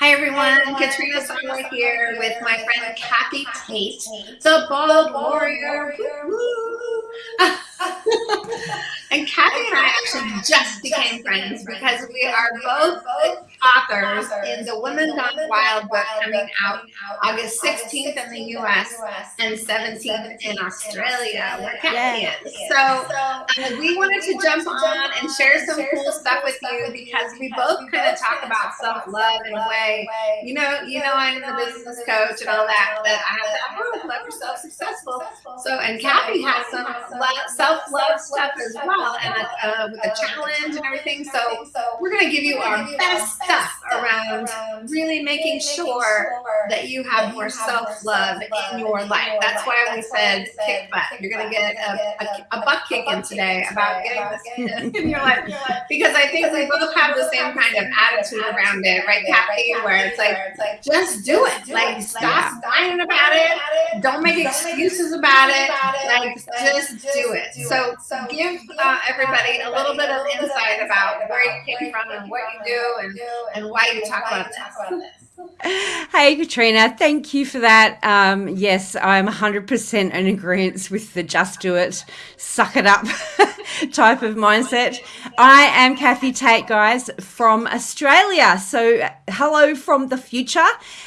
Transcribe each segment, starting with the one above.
Hi everyone, Katrina Sommer here with my friend Kathy Tate, the Bald Warrior. and Kathy and I actually just became friends because we are both authors in the Women Gone Wild book coming out August 16th in the US and 17th in Australia, where Kathy is. So uh, we wanted to jump on and share some cool stuff with you because we both kind of talk about self-love in a way. You know, you know, I'm the business coach and all that, but I have that, oh, love yourself successful. So, and Kathy has some self-love stuff as well and uh, with the challenge and everything. So we're going to give you our best around really making sure that you have more self-love in your life. That's why we said kick butt. You're going to get a, a, a butt kicking today about getting this in your life. Because I think we both have the same kind of attitude around it, right, Kathy? Where it's like, just do it. Like, stop whining about it. Don't make excuses about it. Like, just do it. So give uh, everybody a little bit of insight about where you came from and what you do and, and why you talk about this. Hey, Katrina, thank you for that. Um, yes, I'm 100% in agreement with the just do it, suck it up type of mindset. I am Kathy Tate, guys, from Australia. So, hello from the future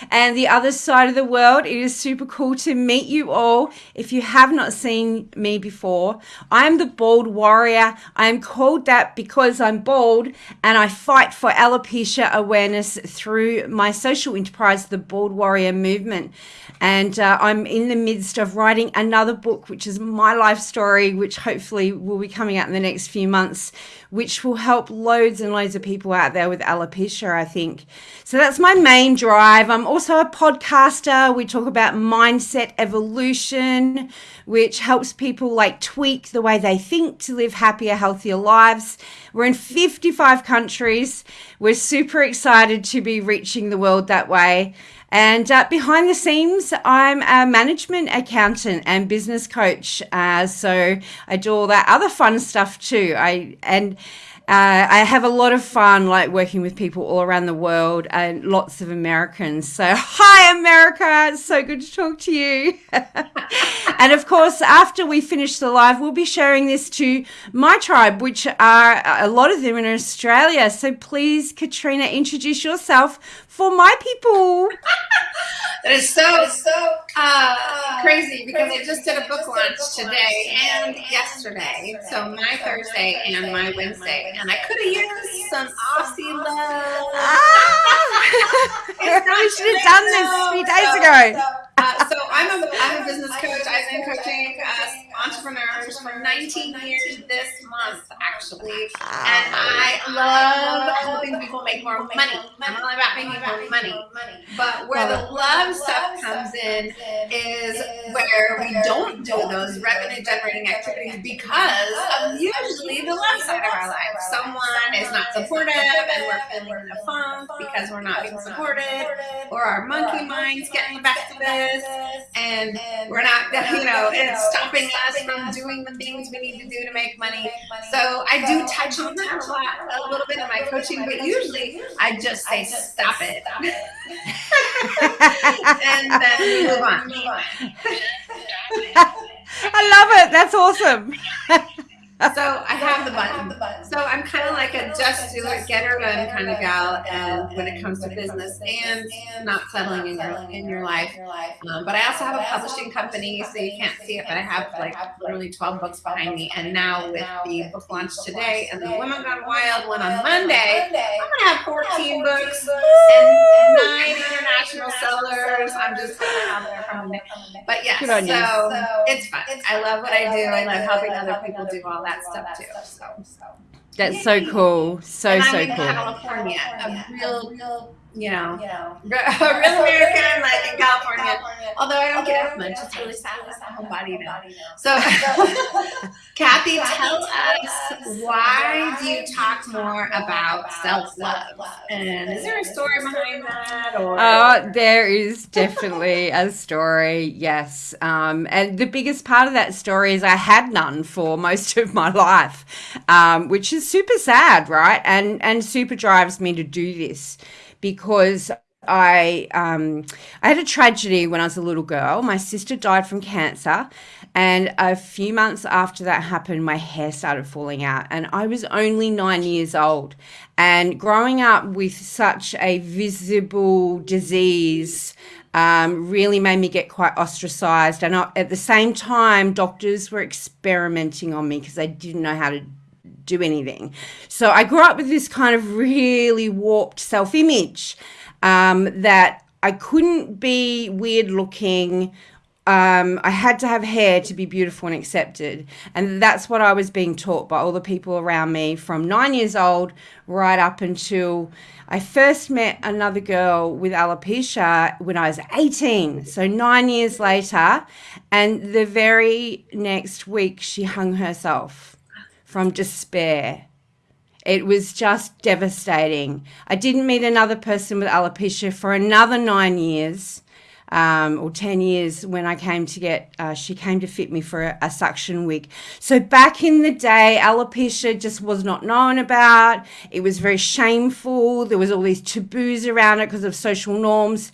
and the other side of the world. It is super cool to meet you all. If you have not seen me before, I am the Bald Warrior. I am called that because I'm bald and I fight for alopecia awareness through my social enterprise, the Bald Warrior Movement. And uh, I'm in the midst of writing another book, which is my life story, which hopefully will be coming out in the next few months, which will help loads and loads of people out there with alopecia, I think. So that's my main drive. I'm also a podcaster. We talk about mindset evolution, which helps people like tweak the way they think to live happier, healthier lives. We're in 55 countries. We're super excited to be reaching the world that way. And uh, behind the scenes, I'm a management accountant and business coach. Uh, so I do all that other fun stuff too. I and uh, I have a lot of fun like working with people all around the world and lots of Americans. So, hi, America. It's so good to talk to you. and of course, after we finish the live, we'll be sharing this to my tribe, which are a lot of them in Australia. So, please, Katrina, introduce yourself for my people. that is so, so uh, crazy because I just did a book launch today and yesterday. So, my Thursday and my Wednesday and I could have used some Aussie love. Ah! we should have done this few days ago. Uh, so I'm a, I'm a business coach. I've been coaching uh, entrepreneurs for 19 years this month, actually. And ah. I love helping people make more money. I'm all about making more money. But where the love stuff comes in is where we don't do those revenue generating activities because of usually the love side of our life. Someone is not supportive and we're feeling in a funk because we're not being supported or our monkey mind's getting the best of us and we're not, you know, it's stopping us from doing the things we need to do to make money. So I do touch on that a lot, a little bit in my coaching, but usually I just say, stop it. and then we move on. I love it. That's awesome so I have the button. So I'm kind of like a just do it, get her done kind of gal, and when it comes to business and not settling in your in your life. Um, but I also have a publishing company, so you can't see it, but I have like literally 12 books behind me. And now with the book launch today and the Women Gone Wild one on Monday, I'm gonna have 14 books and nine international sellers. I'm just out there from But yeah, so it's fun. I love what I do. I love helping other people do all that that stuff too. So, so. That's so cool. So and so I'm in cool. California, a real, real you know, you know real American, like in California. California. Although I don't get up much, it's really sad. It's my whole body now. So, Kathy, tell us why do you talk more about self love? And is there a story behind that? Or oh, there is definitely a story. Yes, um, and the biggest part of that story is I had none for most of my life, um, which is super sad, right? And and super drives me to do this because I um, I had a tragedy when I was a little girl. My sister died from cancer, and a few months after that happened, my hair started falling out, and I was only nine years old. And growing up with such a visible disease um, really made me get quite ostracized. And I, at the same time, doctors were experimenting on me because they didn't know how to do anything. So I grew up with this kind of really warped self image um, that I couldn't be weird looking. Um, I had to have hair to be beautiful and accepted. And that's what I was being taught by all the people around me from nine years old right up until I first met another girl with alopecia when I was 18. So nine years later. And the very next week, she hung herself from despair. It was just devastating. I didn't meet another person with alopecia for another nine years. Um, or 10 years when I came to get, uh, she came to fit me for a, a, suction wig. So back in the day, alopecia just was not known about. It was very shameful. There was all these taboos around it because of social norms.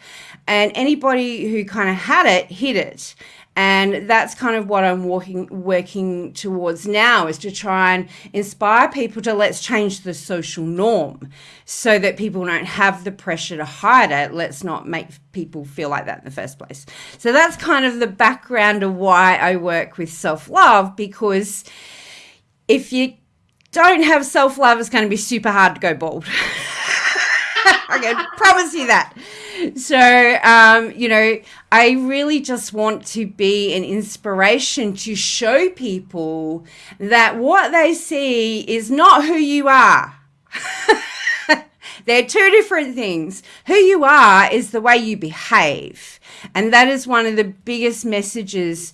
And anybody who kind of had it hid it and that's kind of what i'm working working towards now is to try and inspire people to let's change the social norm so that people don't have the pressure to hide it. Let's not make people feel like that in the first place. So that's kind of the background of why i work with self-love because if you don't have self-love it's going to be super hard to go bald i can promise you that. So um, you know i really just want to be an inspiration to show people that what they see is not who you are. They're two different things. Who you are is the way you behave. And that is one of the biggest messages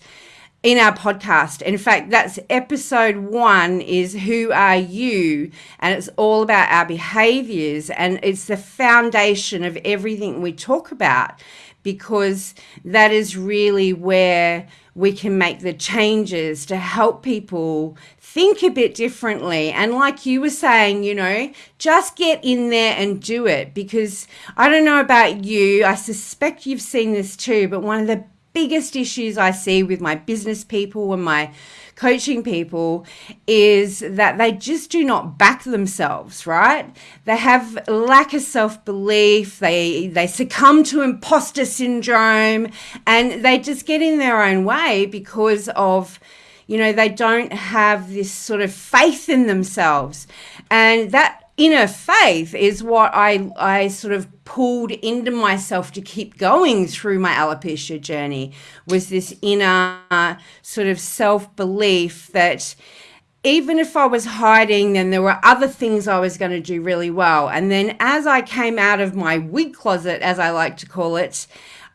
in our podcast. In fact, that's episode one is who are you? And it's all about our behaviors and it's the foundation of everything we talk about because that is really where we can make the changes to help people think a bit differently. And like you were saying, you know, just get in there and do it because I don't know about you, I suspect you've seen this too, but one of the biggest issues I see with my business people and my coaching people is that they just do not back themselves, right? They have lack of self-belief, they they succumb to imposter syndrome and they just get in their own way because of you know, they don't have this sort of faith in themselves. And that inner faith is what I, I sort of pulled into myself to keep going through my alopecia journey was this inner sort of self-belief that even if I was hiding, then there were other things I was going to do really well. And then as I came out of my wig closet, as I like to call it,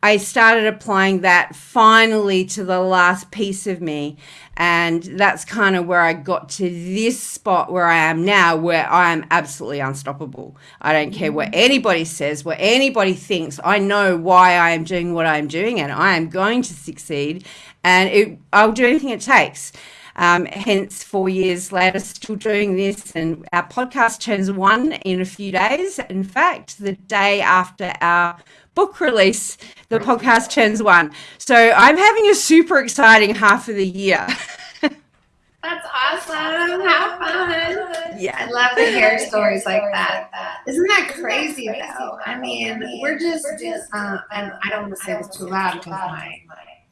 I started applying that finally to the last piece of me. And that's kind of where I got to this spot where I am now, where I am absolutely unstoppable. I don't care what anybody says, what anybody thinks. I know why I am doing what I'm doing, and I am going to succeed. And it, I'll do anything it takes. Um, hence, four years later, still doing this. And our podcast turns one in a few days. In fact, the day after our book release, the podcast turns one. So I'm having a super exciting half of the year. That's awesome. Have fun. Yeah. I love to hear stories like that. Isn't that crazy though? I mean, we're just, uh, and I don't want to say this too loud because my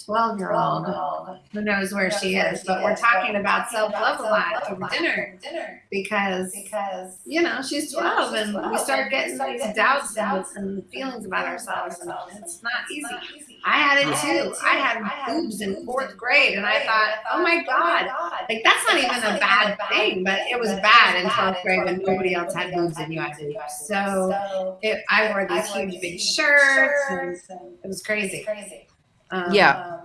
12 year old who knows where she is, but we're talking about self love a lot over dinner because, because you know, she's 12 and we start getting these doubts and feelings about ourselves. And it's not easy. I had it too. I had boobs in fourth grade and I oh thought, oh my God, like that's not even a bad thing, but it was bad in 12th grade when nobody else had boobs and you had. So it, I wore these huge big shirts and it was crazy. Um, yeah.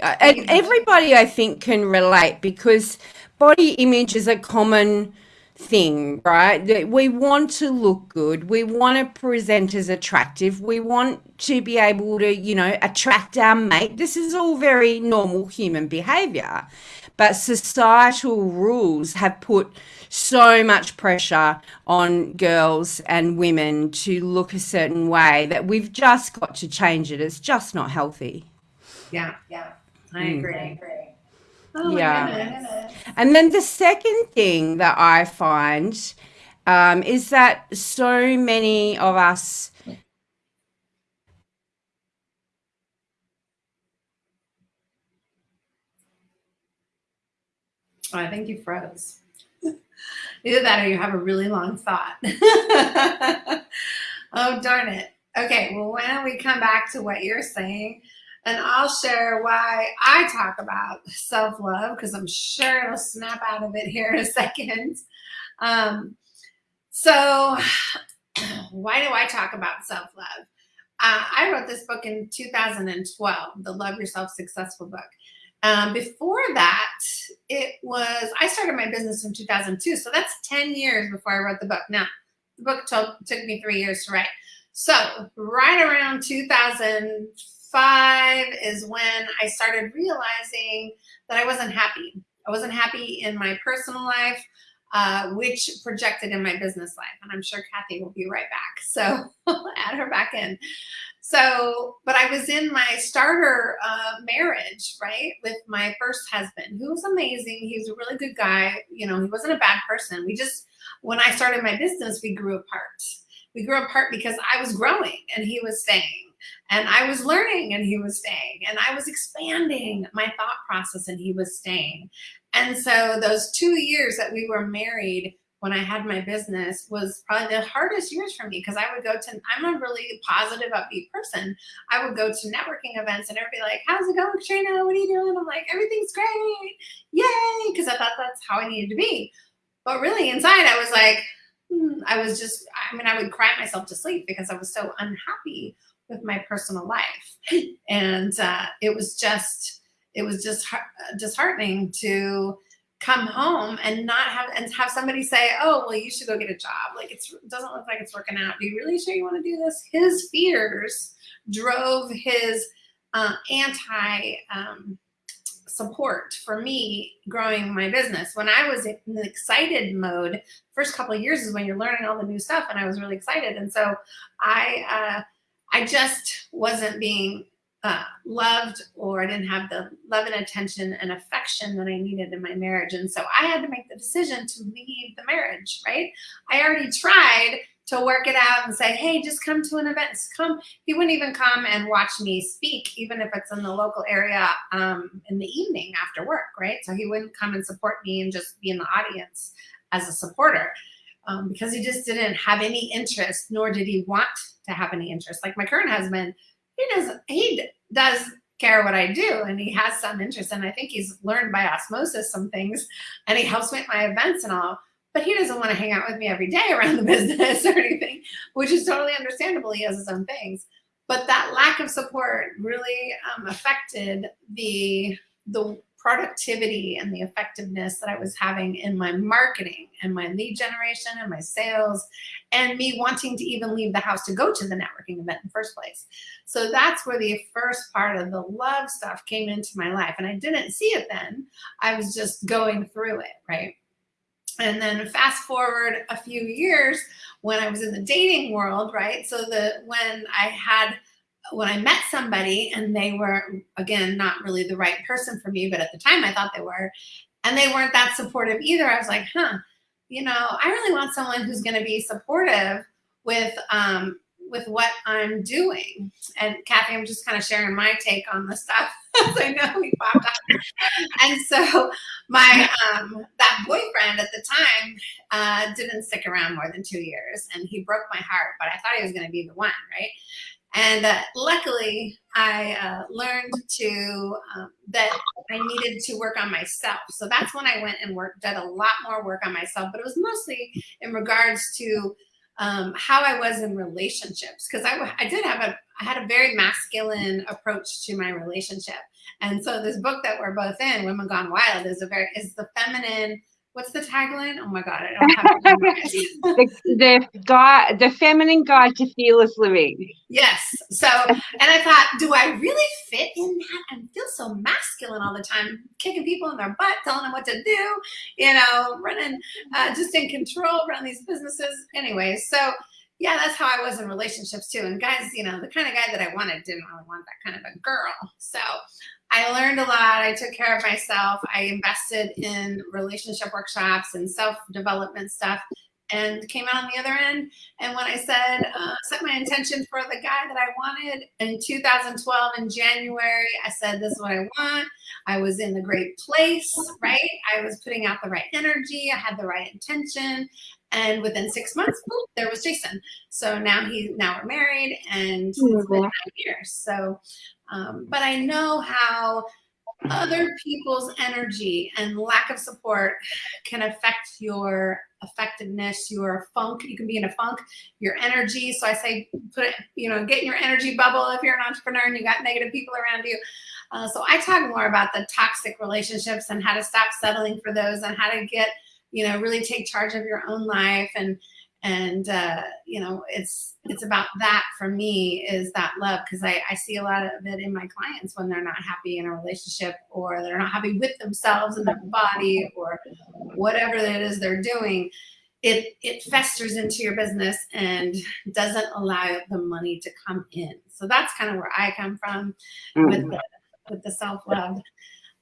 Uh, and everybody, I think, can relate because body image is a common thing, right? We want to look good. We want to present as attractive. We want to be able to, you know, attract our mate. This is all very normal human behavior. But societal rules have put so much pressure on girls and women to look a certain way that we've just got to change it. It's just not healthy. Yeah, yeah, I mm. agree. I agree. Oh yeah. And then the second thing that I find um, is that so many of us I think you froze. Either that or you have a really long thought. oh, darn it. Okay, well, why don't we come back to what you're saying and I'll share why I talk about self-love because I'm sure it'll snap out of it here in a second. Um, so why do I talk about self-love? Uh, I wrote this book in 2012, the Love Yourself Successful book. Um, before that, it was, I started my business in 2002. So that's 10 years before I wrote the book. Now, the book took, took me three years to write. So right around 2005 is when I started realizing that I wasn't happy. I wasn't happy in my personal life, uh, which projected in my business life. And I'm sure Kathy will be right back. So add her back in. So, but I was in my starter uh, marriage, right, with my first husband, who was amazing. He was a really good guy. You know, he wasn't a bad person. We just, when I started my business, we grew apart. We grew apart because I was growing and he was staying. And I was learning and he was staying. And I was expanding my thought process and he was staying. And so those two years that we were married, when I had my business was probably the hardest years for me because I would go to, I'm a really positive, upbeat person. I would go to networking events and everybody like, how's it going, Katrina? What are you doing? I'm like, everything's great. Yay. Because I thought that's how I needed to be. But really inside I was like, hmm, I was just, I mean, I would cry myself to sleep because I was so unhappy with my personal life. And uh, it was just, it was just disheartening to come home and not have and have somebody say, "Oh, well, you should go get a job." Like it doesn't look like it's working out. Are you really sure you want to do this? His fears drove his uh, anti um, support for me growing my business. When I was in the excited mode, first couple of years is when you're learning all the new stuff, and I was really excited. And so I, uh, I just wasn't being uh, loved or I didn't have the love and attention and affection that I needed in my marriage. And so I had to make the decision to leave the marriage, right? I already tried to work it out and say, hey, just come to an event. Come. He wouldn't even come and watch me speak, even if it's in the local area um, in the evening after work, right? So he wouldn't come and support me and just be in the audience as a supporter. Um, because he just didn't have any interest, nor did he want to have any interest. Like my current husband, he does he does care what I do and he has some interest and I think he's learned by osmosis some things and he helps me at my events and all but he doesn't want to hang out with me every day around the business or anything which is totally understandable he has his own things. But that lack of support really um, affected the the productivity and the effectiveness that I was having in my marketing and my lead generation and my sales and me wanting to even leave the house to go to the networking event in the first place. So that's where the first part of the love stuff came into my life. And I didn't see it then. I was just going through it, right? And then fast forward a few years when I was in the dating world, right? So the when I had when I met somebody and they were, again, not really the right person for me, but at the time I thought they were, and they weren't that supportive either. I was like, huh, you know, I really want someone who's going to be supportive with, um, with what I'm doing. And Kathy, I'm just kind of sharing my take on the stuff. I know we popped up. And so my, um, that boyfriend at the time uh, didn't stick around more than two years and he broke my heart, but I thought he was going to be the one, right? And uh, luckily, I uh, learned to um, that I needed to work on myself. So that's when I went and worked, did a lot more work on myself. But it was mostly in regards to um, how I was in relationships, because I, I did have a I had a very masculine approach to my relationship. And so this book that we're both in, Women Gone Wild, is a very is the feminine what's the tagline? Oh my god, I don't have it. the, the guy, the feminine guide to fearless living. Yes. So, and I thought, do I really fit in that and feel so masculine all the time, kicking people in their butt, telling them what to do, you know, running, uh, just in control, run these businesses. Anyway, so yeah, that's how I was in relationships too. And guys, you know, the kind of guy that I wanted didn't really want that kind of a girl. So I learned a lot. I took care of myself. I invested in relationship workshops and self-development stuff and came out on the other end. And when I said, uh, set my intention for the guy that I wanted in 2012 in January, I said, this is what I want. I was in the great place, right? I was putting out the right energy. I had the right intention. And within six months, boop, there was Jason. So now he, now we're married and it's been nine years. So um, but I know how other people's energy and lack of support can affect your effectiveness, your funk. You can be in a funk, your energy. So I say, put it, you know, get your energy bubble if you're an entrepreneur and you got negative people around you. Uh, so I talk more about the toxic relationships and how to stop settling for those and how to get, you know, really take charge of your own life and and uh, you know it's it's about that for me is that love because I, I see a lot of it in my clients when they're not happy in a relationship or they're not happy with themselves and their body or whatever it is they're doing. It it festers into your business and doesn't allow the money to come in. So that's kind of where i come from with mm. the, with the self-love.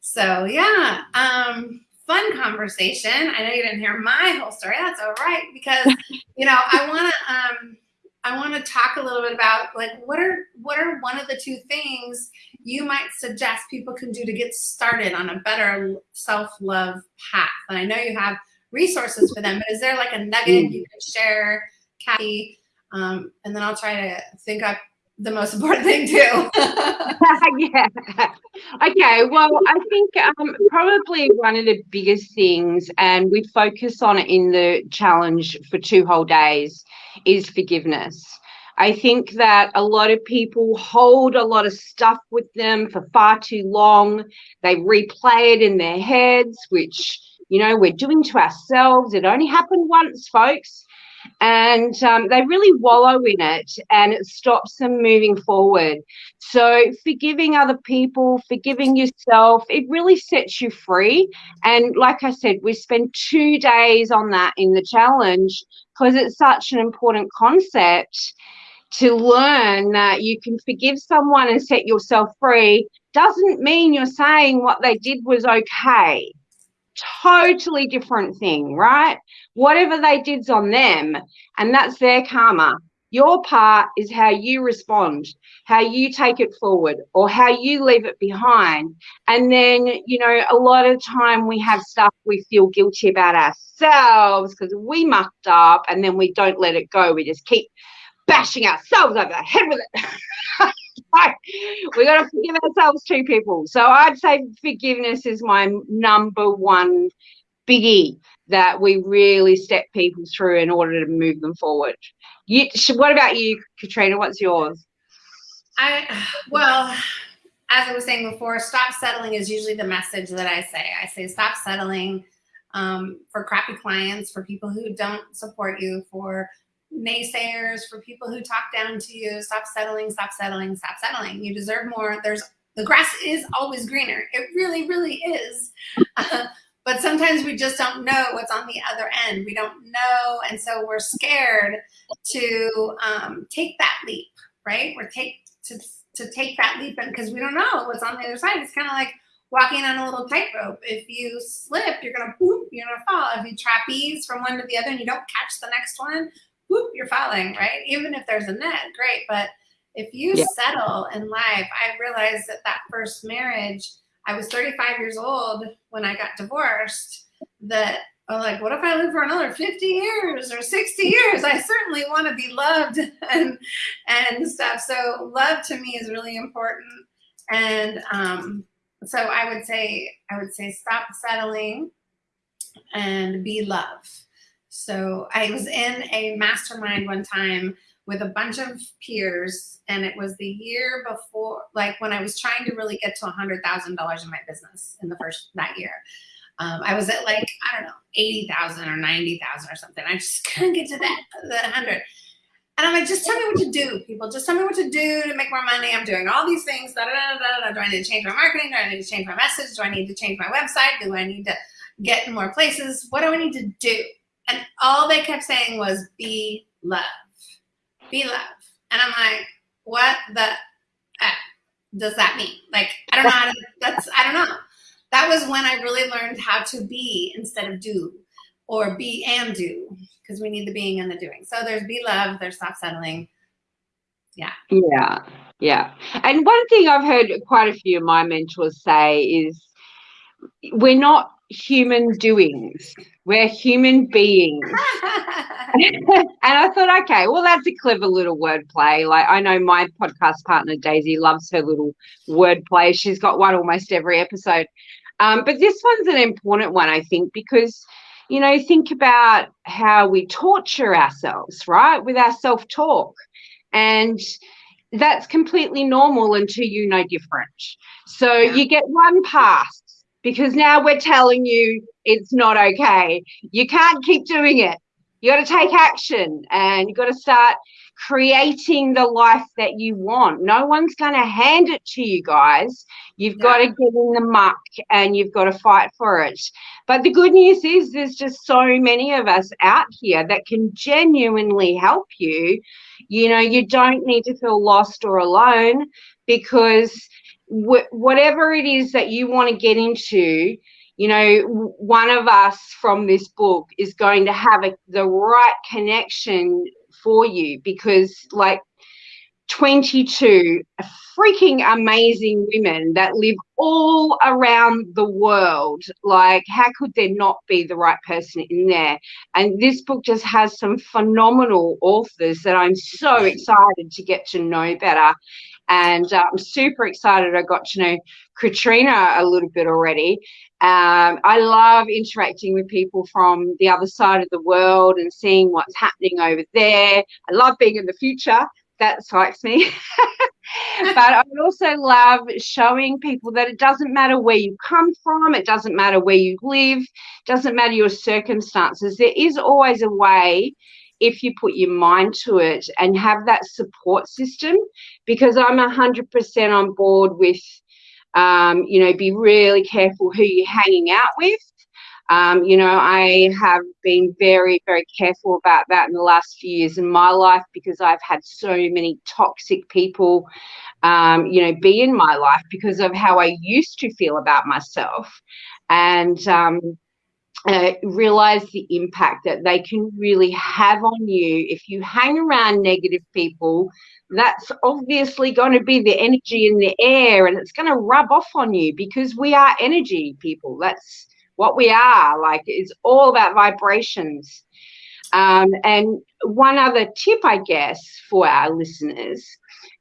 So yeah um fun conversation. I know you didn't hear my whole story. That's all right because you know I want to um, I want to talk a little bit about like what are what are one of the two things you might suggest people can do to get started on a better self love path. And I know you have resources for them, but is there like a nugget you can share, Kathy? Um, and then I'll try to think up the most important thing too. yeah. Okay. Well, I think um, probably one of the biggest things, and we focus on it in the challenge for two whole days, is forgiveness. I think that a lot of people hold a lot of stuff with them for far too long. They replay it in their heads, which, you know, we're doing to ourselves. It only happened once, folks and um, they really wallow in it and it stops them moving forward. So forgiving other people, forgiving yourself, it really sets you free. And like I said, we spend two days on that in the challenge because it's such an important concept to learn that you can forgive someone and set yourself free doesn't mean you're saying what they did was okay totally different thing, right? Whatever they did's on them, and that's their karma. Your part is how you respond, how you take it forward, or how you leave it behind. And then, you know, a lot of time we have stuff we feel guilty about ourselves because we mucked up and then we don't let it go. We just keep bashing ourselves over the head with it. we got to forgive ourselves too, people. So I'd say forgiveness is my number one biggie that we really step people through in order to move them forward. You, what about you, Katrina? What's yours? I well, as I was saying before, stop settling is usually the message that I say. I say stop settling um, for crappy clients, for people who don't support you, for naysayers, for people who talk down to you, stop settling, stop settling, stop settling. You deserve more. There's the grass is always greener. It really, really is. Uh, but sometimes we just don't know what's on the other end. We don't know. And so we're scared to um, take that leap, right? We're take to, to take that leap because we don't know what's on the other side. It's kind of like walking on a little tightrope. If you slip, you're gonna poop, you're gonna fall. If you trapeze from one to the other and you don't catch the next one, whoop, you're falling, right? Even if there's a net, great. But if you yeah. settle in life, I realized that that first marriage, I was 35 years old when I got divorced, that I'm like, what if I live for another 50 years or 60 years? I certainly want to be loved and, and stuff. So love to me is really important. And um, so I would say, I would say, stop settling and be love. So I was in a mastermind one time with a bunch of peers and it was the year before, like when I was trying to really get to a $100,000 in my business in the first, that year. Um, I was at like, I don't know, 80,000 or 90,000 or something. I just couldn't get to that, that 100. And I'm like, just tell me what to do, people. Just tell me what to do to make more money. I'm doing all these things. Da, da, da, da, Do I need to change my marketing? Do I need to change my message? Do I need to change my website? Do I need to get in more places? What do I need to do? And all they kept saying was, be love. Be love. And I'm like, what the F does that mean? Like, I don't know how to, that's, I don't know. That was when I really learned how to be instead of do or be and do because we need the being and the doing. So there's be love, there's stop settling. Yeah. Yeah. Yeah. And one thing I've heard quite a few of my mentors say is we're not human doings, we're human beings. and I thought, okay, well, that's a clever little wordplay. Like, I know my podcast partner, Daisy, loves her little wordplay. She's got one almost every episode. Um, but this one's an important one, I think, because you know, think about how we torture ourselves, right, with our self talk. And that's completely normal until you know different. So yeah. you get one pass because now we're telling you it's not okay. You can't keep doing it. You got to take action and you got to start creating the life that you want. No one's going to hand it to you guys. You've yeah. got to get in the muck and you've got to fight for it. But the good news is there's just so many of us out here that can genuinely help you. You know, you don't need to feel lost or alone because wh- whatever it is that you want to get into, you know, one of us from this book is going to have a, the right connection for you because like 22 freaking amazing women that live all around the world. Like, how could there not be the right person in there? And this book just has some phenomenal authors that I'm so excited to get to know better. And uh, I'm super excited. I got to know Katrina a little bit already. Um, I love interacting with people from the other side of the world and seeing what's happening over there. I love being in the future. That excites me. but I also love showing people that it doesn't matter where you come from, it doesn't matter where you live, doesn't matter your circumstances. There is always a way if you put your mind to it and have that support system because I'm 100% on board with um, you know, be really careful who you're hanging out with. Um, you know, I have been very, very careful about that in the last few years in my life because I've had so many toxic people, um, you know, be in my life because of how I used to feel about myself. And, um, realize the impact that they can really have on you. If you hang around negative people that's obviously going to be the energy in the air and it's going to rub off on you because we are energy people. That's what we are. Like it's all about vibrations. Um, and one other tip i guess for our listeners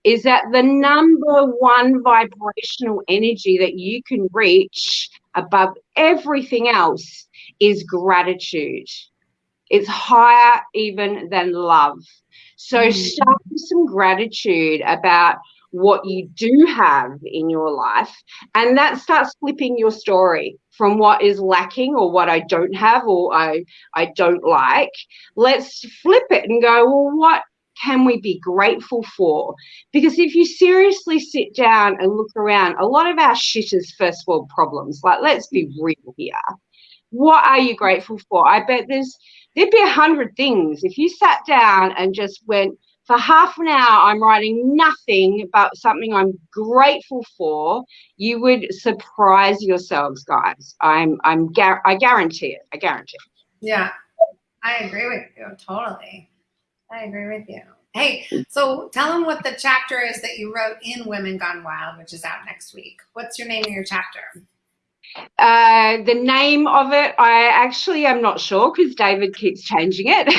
is that the number one vibrational energy that you can reach above everything else is gratitude. It's higher even than love. So mm. start with some gratitude about what you do have in your life and that starts flipping your story from what is lacking or what I don't have or I I don't like let's flip it and go well what can we be grateful for? Because if you seriously sit down and look around, a lot of our shit is first world problems. Like, let's be real here what are you grateful for? I bet there's there'd be a hundred things. If you sat down and just went for half an hour, I'm writing nothing but something I'm grateful for, you would surprise yourselves, guys. I'm I'm I guarantee it. I guarantee it. Yeah. I agree with you totally. I agree with you. Hey, so tell them what the chapter is that you wrote in Women Gone Wild, which is out next week. What's your name of your chapter? Uh, the name of it, I actually am not sure because David keeps changing it.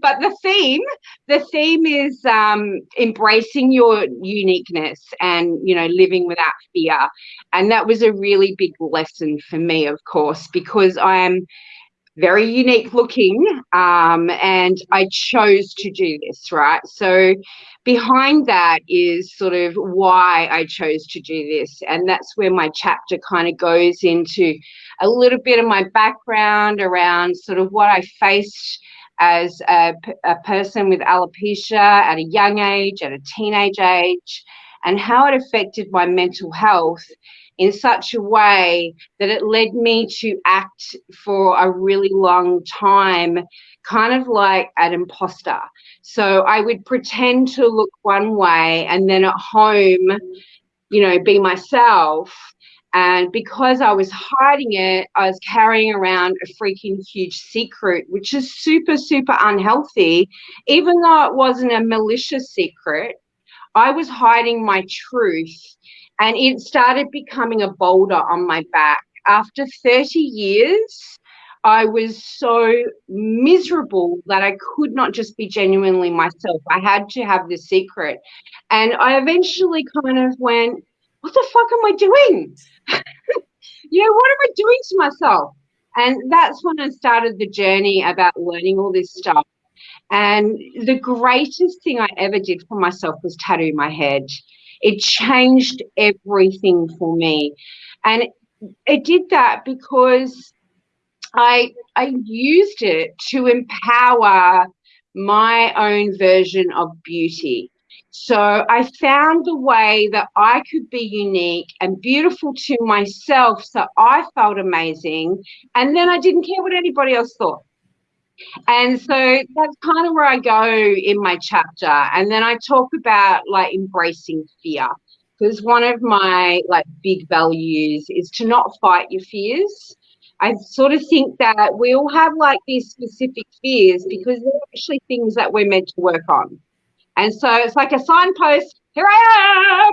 but the theme, the theme is um, embracing your uniqueness and you know living without fear, and that was a really big lesson for me, of course, because I am very unique looking, um, and I chose to do this, right? So, behind that is sort of why I chose to do this, and that's where my chapter kind of goes into a little bit of my background around sort of what I faced as a, a person with alopecia at a young age, at a teenage age, and how it affected my mental health in such a way that it led me to act for a really long time, kind of like an imposter. So I would pretend to look one way and then at home, you know, be myself. And because I was hiding it, I was carrying around a freaking huge secret, which is super, super unhealthy, even though it wasn't a malicious secret. I was hiding my truth and it started becoming a boulder on my back. After 30 years, I was so miserable that I could not just be genuinely myself. I had to have the secret. And I eventually kind of went, what the fuck am I doing? you know, what am I doing to myself? And that's when I started the journey about learning all this stuff. And the greatest thing I ever did for myself was tattoo my head. It changed everything for me. And it did that because I I used it to empower my own version of beauty. So I found the way that I could be unique and beautiful to myself so I felt amazing. And then I didn't care what anybody else thought. And so that's kind of where I go in my chapter. And then I talk about like embracing fear because one of my like big values is to not fight your fears. I sort of think that we all have like these specific fears because they're actually things that we're meant to work on. And so it's like a signpost, here I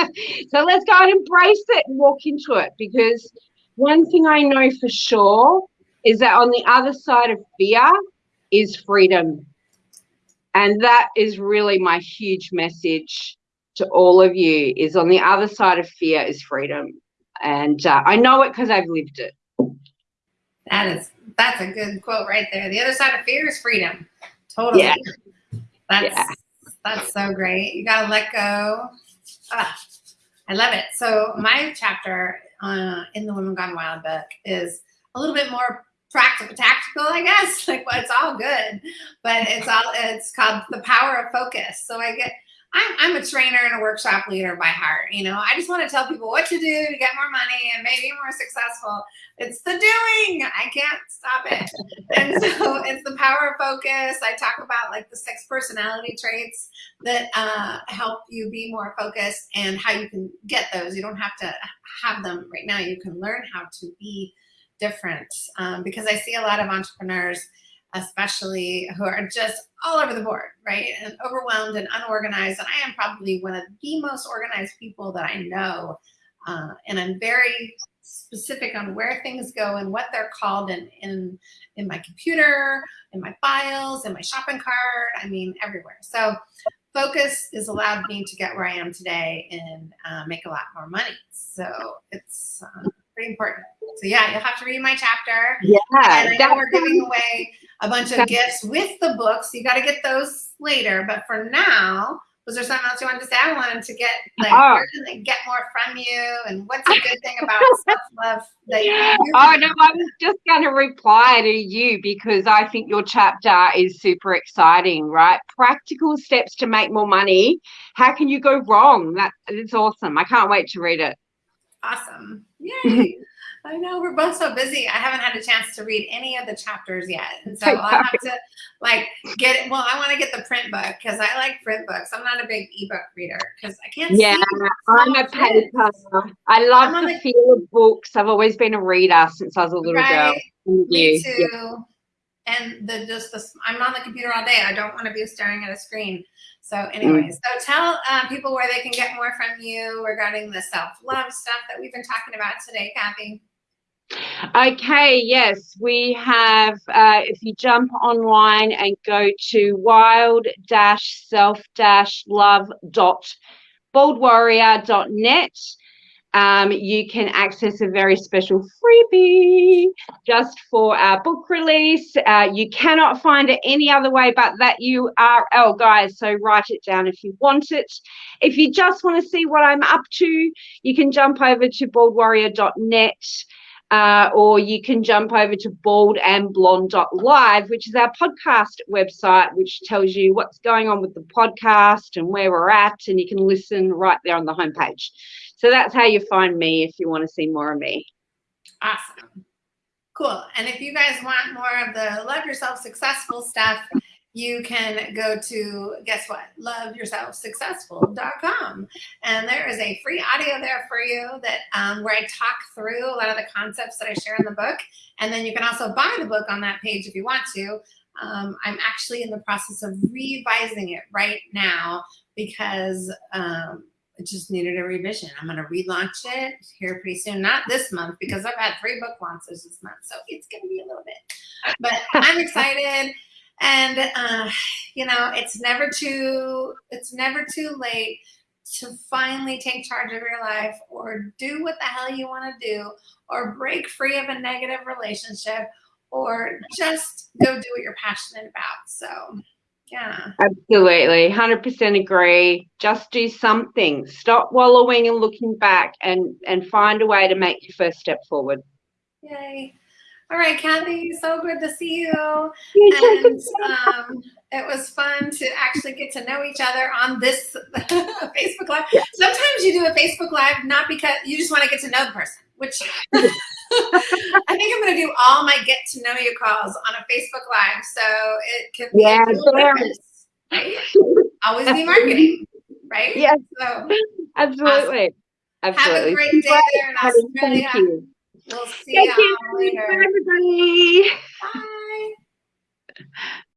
am. so let's go and embrace it and walk into it because one thing I know for sure is that on the other side of fear is freedom. And that is really my huge message to all of you is on the other side of fear is freedom. And uh, I know it because I've lived it. That is, that's a good quote right there. The other side of fear is freedom. Totally. Yeah. That's, yeah. that's so great. You got to let go. Ah, I love it. So my chapter uh, in the Women Gone Wild book is a little bit more practical, tactical, I guess. Like, well, it's all good, but it's all it's called the power of focus. So I get. I'm, I'm a trainer and a workshop leader by heart. You know, I just want to tell people what to do to get more money and maybe more successful. It's the doing. I can't stop it. and so it's the power of focus. I talk about like the six personality traits that uh, help you be more focused and how you can get those. You don't have to have them right now. You can learn how to be different um, because I see a lot of entrepreneurs, especially who are just all over the board, right? And overwhelmed and unorganized. And I am probably one of the most organized people that I know. Uh, and I'm very specific on where things go and what they're called in, in, in my computer, in my files, in my shopping cart, I mean, everywhere. So focus has allowed me to get where I am today and uh, make a lot more money. So it's, um, pretty important. So yeah, you'll have to read my chapter. Yeah. And I we're giving away a bunch of gifts with the books. You got to get those later. But for now, was there something else you wanted to say? I wanted to get like oh. where can they get more from you and what's a good thing about self-love that you Oh no, I was just gonna reply to you because I think your chapter is super exciting, right? Practical steps to make more money. How can you go wrong? That is awesome. I can't wait to read it. Awesome. Yay. I know we're both so busy. I haven't had a chance to read any of the chapters yet. And so I'll have to like get it. Well, I want to get the print book because I like print books. I'm not a big ebook reader because I can't Yeah, I'm a paper. I love the, the, feel of books. I've always been a reader since I was a little right, girl. Me too. Yeah. And the just the I'm on the computer all day. I don't want to be staring at a screen. So anyways, mm. so tell uh, people where they can get more from you regarding the self-love stuff that we've been talking about today, Kathy. Okay, yes, we have, uh, if you jump online and go to wild-self-love.baldwarrior.net, um, you can access a very special freebie just for our book release. Uh, you cannot find it any other way but that URL, guys. So write it down if you want it. If you just want to see what I'm up to, you can jump over to baldwarrior.net. Uh, or you can jump over to baldandblonde.live, which is our podcast website, which tells you what's going on with the podcast and where we're at, and you can listen right there on the homepage. So that's how you find me if you want to see more of me. Awesome. Cool. And if you guys want more of the love yourself successful stuff, you can go to guess what loveyourselfsuccessful.com and there is a free audio there for you that um, where i talk through a lot of the concepts that i share in the book and then you can also buy the book on that page if you want to um, i'm actually in the process of revising it right now because um, it just needed a revision. I'm going to relaunch it here pretty soon. Not this month because I've had three book launches this month. So it's going to be a little bit. But I'm excited. And, uh, you know, it's never too, it's never too late to finally take charge of your life or do what the hell you want to do or break free of a negative relationship or just go do what you're passionate about. So yeah. Absolutely. 100% agree. Just do something. Stop wallowing and looking back and, and find a way to make your first step forward. Yay. All right, Kathy, so good to see you. and um, it was fun to actually get to know each other on this Facebook Live. Yeah. Sometimes you do a Facebook Live not because you just want to get to know the person, which I think I'm going to do all my get to know you calls on a Facebook Live. So it can be yeah, right? Always be marketing, right? Yes. So, absolutely. Awesome. Absolutely. Have a great day there in Australia. Thank you. We'll see Thank you later. everybody. Bye.